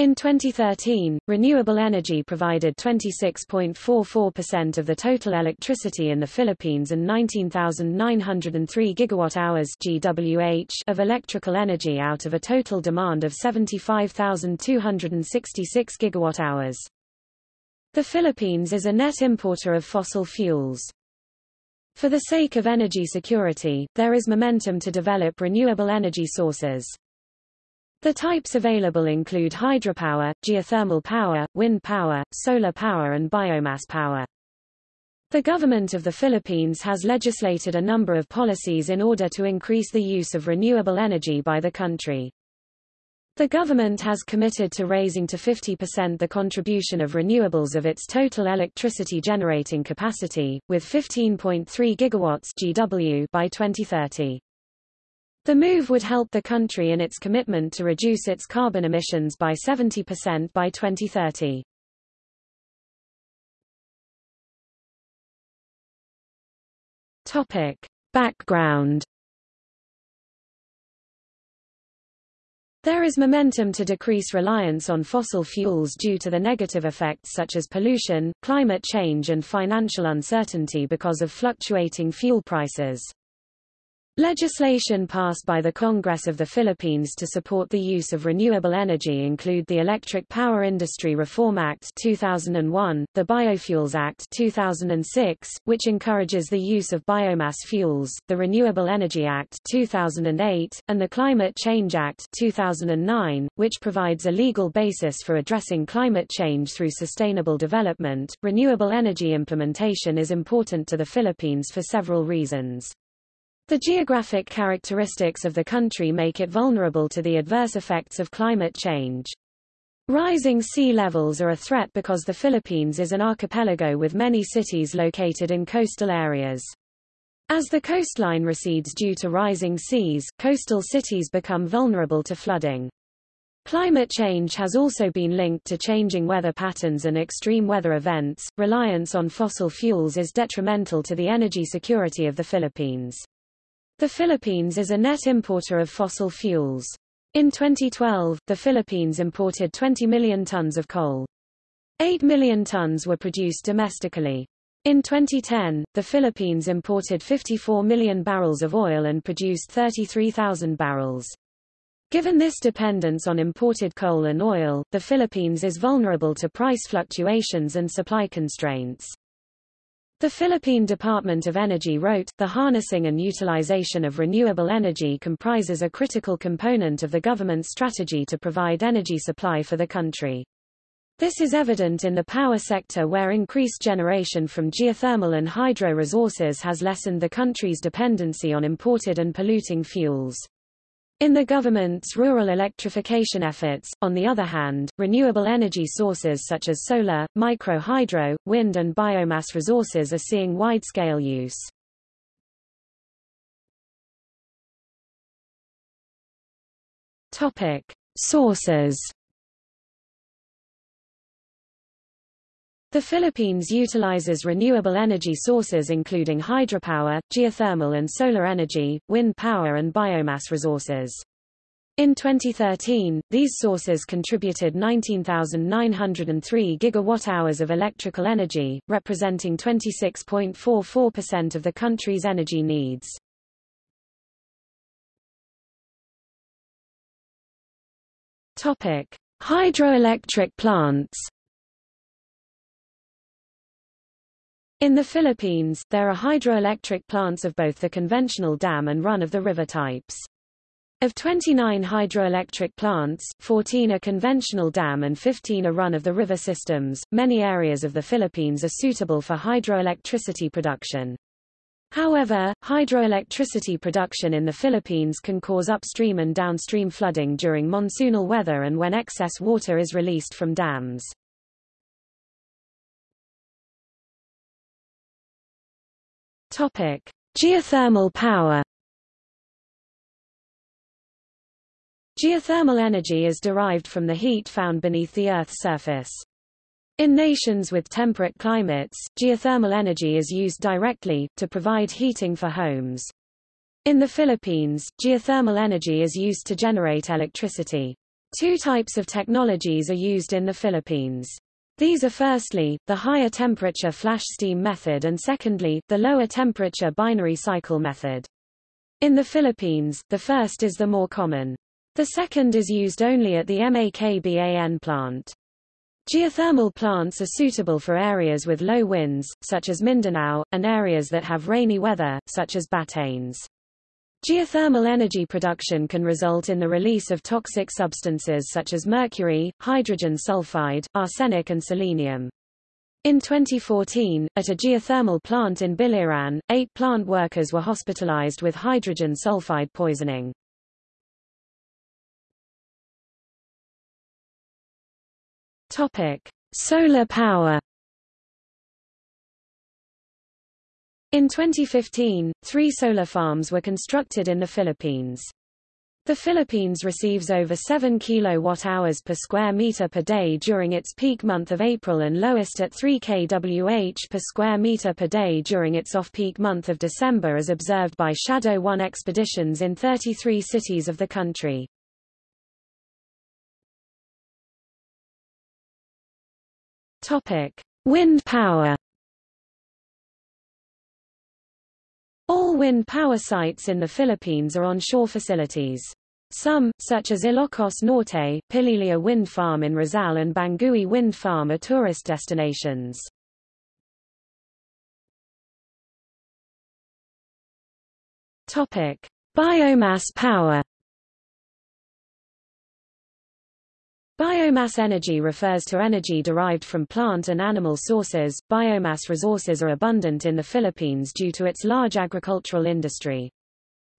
In 2013, renewable energy provided 26.44% of the total electricity in the Philippines and 19,903 gigawatt-hours (GWH) of electrical energy out of a total demand of 75,266 gigawatt-hours. The Philippines is a net importer of fossil fuels. For the sake of energy security, there is momentum to develop renewable energy sources. The types available include hydropower, geothermal power, wind power, solar power and biomass power. The government of the Philippines has legislated a number of policies in order to increase the use of renewable energy by the country. The government has committed to raising to 50% the contribution of renewables of its total electricity generating capacity, with 15.3 gigawatts GW by 2030. The move would help the country in its commitment to reduce its carbon emissions by 70% by 2030. Topic. Background There is momentum to decrease reliance on fossil fuels due to the negative effects such as pollution, climate change and financial uncertainty because of fluctuating fuel prices. Legislation passed by the Congress of the Philippines to support the use of renewable energy include the Electric Power Industry Reform Act 2001, the Biofuels Act 2006, which encourages the use of biomass fuels, the Renewable Energy Act 2008, and the Climate Change Act 2009, which provides a legal basis for addressing climate change through sustainable development. Renewable energy implementation is important to the Philippines for several reasons. The geographic characteristics of the country make it vulnerable to the adverse effects of climate change. Rising sea levels are a threat because the Philippines is an archipelago with many cities located in coastal areas. As the coastline recedes due to rising seas, coastal cities become vulnerable to flooding. Climate change has also been linked to changing weather patterns and extreme weather events. Reliance on fossil fuels is detrimental to the energy security of the Philippines. The Philippines is a net importer of fossil fuels. In 2012, the Philippines imported 20 million tons of coal. 8 million tons were produced domestically. In 2010, the Philippines imported 54 million barrels of oil and produced 33,000 barrels. Given this dependence on imported coal and oil, the Philippines is vulnerable to price fluctuations and supply constraints. The Philippine Department of Energy wrote, the harnessing and utilization of renewable energy comprises a critical component of the government's strategy to provide energy supply for the country. This is evident in the power sector where increased generation from geothermal and hydro resources has lessened the country's dependency on imported and polluting fuels. In the government's rural electrification efforts, on the other hand, renewable energy sources such as solar, micro-hydro, wind and biomass resources are seeing wide-scale use. Topic. Sources The Philippines utilizes renewable energy sources including hydropower, geothermal and solar energy, wind power and biomass resources. In 2013, these sources contributed 19,903 gigawatt-hours of electrical energy, representing 26.44% of the country's energy needs. Topic: Hydroelectric plants. In the Philippines, there are hydroelectric plants of both the conventional dam and run-of-the-river types. Of 29 hydroelectric plants, 14 are conventional dam and 15 are run-of-the-river systems. Many areas of the Philippines are suitable for hydroelectricity production. However, hydroelectricity production in the Philippines can cause upstream and downstream flooding during monsoonal weather and when excess water is released from dams. Topic: Geothermal power. Geothermal energy is derived from the heat found beneath the Earth's surface. In nations with temperate climates, geothermal energy is used directly, to provide heating for homes. In the Philippines, geothermal energy is used to generate electricity. Two types of technologies are used in the Philippines. These are firstly, the higher temperature flash steam method and secondly, the lower temperature binary cycle method. In the Philippines, the first is the more common. The second is used only at the MAKBAN plant. Geothermal plants are suitable for areas with low winds, such as Mindanao, and areas that have rainy weather, such as Batanes. Geothermal energy production can result in the release of toxic substances such as mercury, hydrogen sulfide, arsenic and selenium. In 2014, at a geothermal plant in Biliran, eight plant workers were hospitalized with hydrogen sulfide poisoning. Topic. Solar power In 2015, three solar farms were constructed in the Philippines. The Philippines receives over 7 kilowatt-hours per square meter per day during its peak month of April and lowest at 3 kWh per square meter per day during its off-peak month of December as observed by Shadow 1 expeditions in 33 cities of the country. Topic: Wind power All wind power sites in the Philippines are onshore facilities. Some, such as Ilocos Norte, Pililla Wind Farm in Rizal and Bangui Wind Farm are tourist destinations. Topic: Biomass power. Biomass energy refers to energy derived from plant and animal sources. Biomass resources are abundant in the Philippines due to its large agricultural industry.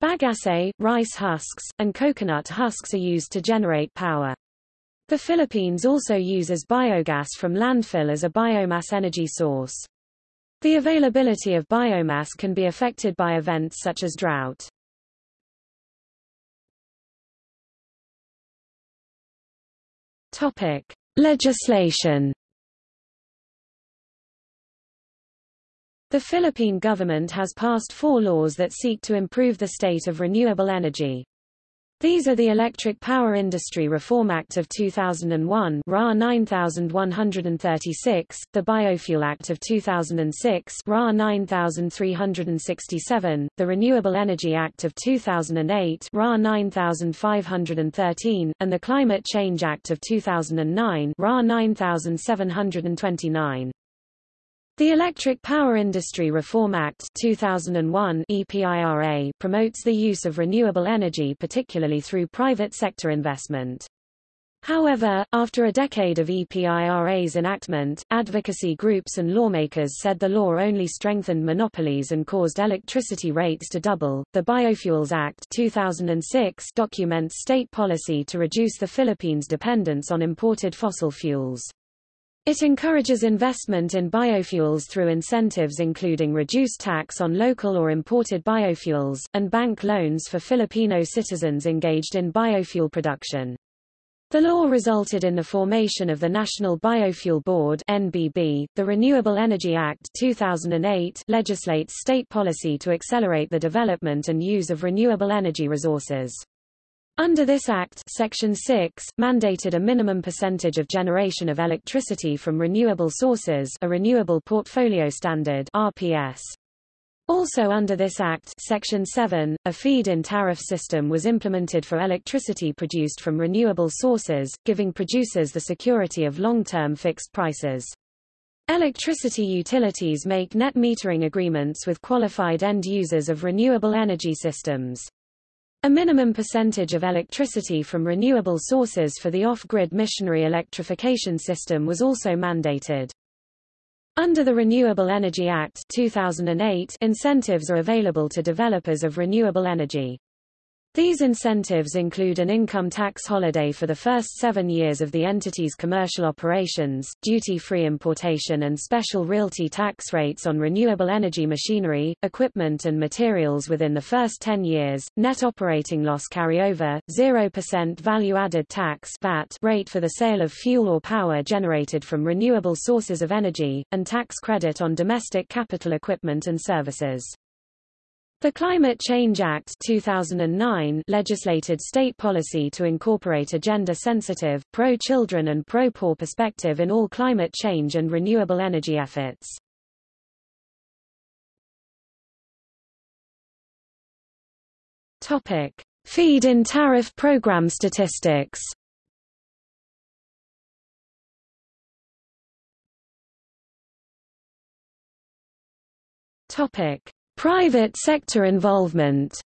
Bagasse, rice husks, and coconut husks are used to generate power. The Philippines also uses biogas from landfill as a biomass energy source. The availability of biomass can be affected by events such as drought. Topic: Legislation. The Philippine government has passed four laws that seek to improve the state of renewable energy. These are the Electric Power Industry Reform Act of 2001 RA 9136, the Biofuel Act of 2006 RA 9367, the Renewable Energy Act of 2008 RA 9513, and the Climate Change Act of 2009 RA 9729. The Electric Power Industry Reform Act 2001 EPIRA promotes the use of renewable energy particularly through private sector investment. However, after a decade of EPIRA's enactment, advocacy groups and lawmakers said the law only strengthened monopolies and caused electricity rates to double. The Biofuels Act 2006 documents state policy to reduce the Philippines' dependence on imported fossil fuels. It encourages investment in biofuels through incentives including reduced tax on local or imported biofuels, and bank loans for Filipino citizens engaged in biofuel production. The law resulted in the formation of the National Biofuel Board NBB. The Renewable Energy Act 2008 legislates state policy to accelerate the development and use of renewable energy resources. Under this Act Section 6, mandated a minimum percentage of generation of electricity from renewable sources a Renewable Portfolio Standard RPS. Also under this Act Section 7, a feed-in tariff system was implemented for electricity produced from renewable sources, giving producers the security of long-term fixed prices. Electricity utilities make net metering agreements with qualified end users of renewable energy systems. A minimum percentage of electricity from renewable sources for the off-grid missionary electrification system was also mandated. Under the Renewable Energy Act 2008, incentives are available to developers of renewable energy. These incentives include an income tax holiday for the first seven years of the entity's commercial operations, duty-free importation and special realty tax rates on renewable energy machinery, equipment and materials within the first 10 years, net operating loss carryover, 0% value-added tax VAT rate for the sale of fuel or power generated from renewable sources of energy, and tax credit on domestic capital equipment and services. The Climate Change Act 2009 legislated state policy to incorporate a gender-sensitive, pro-children and pro-poor perspective in all climate change and renewable energy efforts. Topic: Feed-in tariff program statistics. Topic: Private sector involvement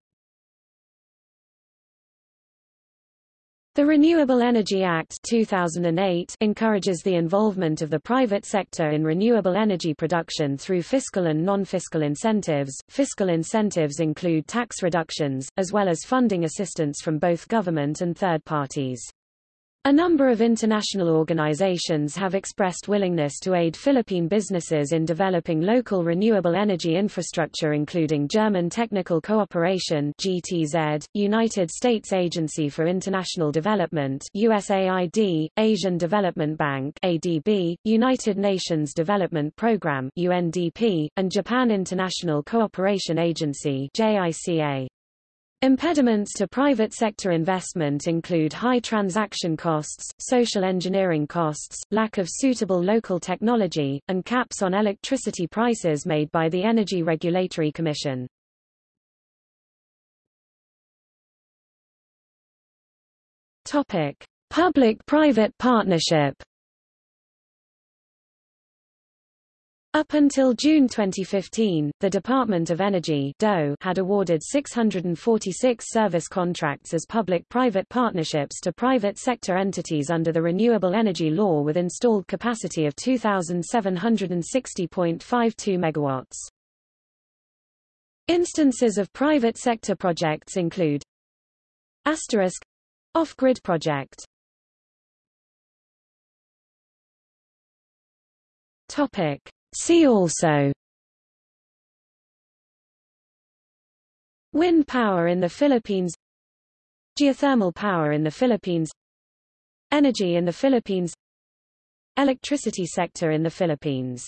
The Renewable Energy Act 2008 encourages the involvement of the private sector in renewable energy production through fiscal and non-fiscal incentives. Fiscal incentives include tax reductions, as well as funding assistance from both government and third parties. A number of international organizations have expressed willingness to aid Philippine businesses in developing local renewable energy infrastructure including German Technical Cooperation GTZ, United States Agency for International Development USAID, Asian Development Bank ADB, United Nations Development Programme UNDP, and Japan International Cooperation Agency JICA. Impediments to private sector investment include high transaction costs, social engineering costs, lack of suitable local technology, and caps on electricity prices made by the Energy Regulatory Commission. Public-private partnership Up until June 2015, the Department of Energy had awarded 646 service contracts as public-private partnerships to private sector entities under the Renewable Energy Law with installed capacity of 2,760.52 MW. Instances of private sector projects include Asterisk off-grid project Topic See also. Wind power in the Philippines. Geothermal power in the Philippines. Energy in the Philippines. Electricity sector in the Philippines